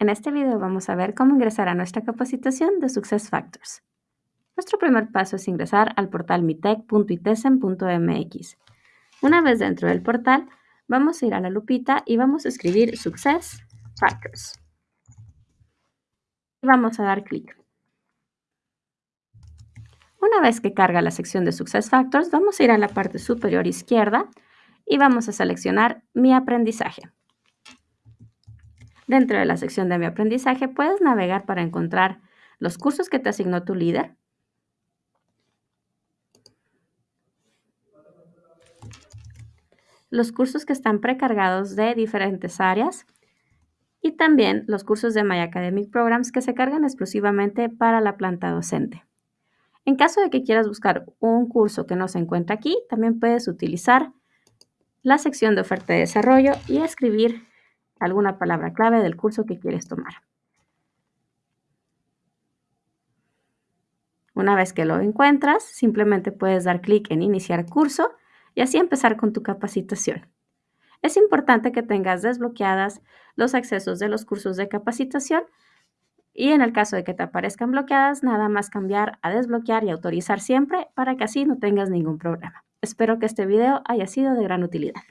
En este video vamos a ver cómo ingresar a nuestra capacitación de SuccessFactors. Nuestro primer paso es ingresar al portal mitec.itesen.mx. Una vez dentro del portal, vamos a ir a la lupita y vamos a escribir SuccessFactors. Y vamos a dar clic. Una vez que carga la sección de SuccessFactors, vamos a ir a la parte superior izquierda y vamos a seleccionar Mi aprendizaje. Dentro de la sección de Mi aprendizaje puedes navegar para encontrar los cursos que te asignó tu líder, los cursos que están precargados de diferentes áreas y también los cursos de My Academic Programs que se cargan exclusivamente para la planta docente. En caso de que quieras buscar un curso que no se encuentra aquí, también puedes utilizar la sección de oferta de desarrollo y escribir alguna palabra clave del curso que quieres tomar. Una vez que lo encuentras, simplemente puedes dar clic en iniciar curso y así empezar con tu capacitación. Es importante que tengas desbloqueadas los accesos de los cursos de capacitación y en el caso de que te aparezcan bloqueadas, nada más cambiar a desbloquear y autorizar siempre para que así no tengas ningún problema. Espero que este video haya sido de gran utilidad.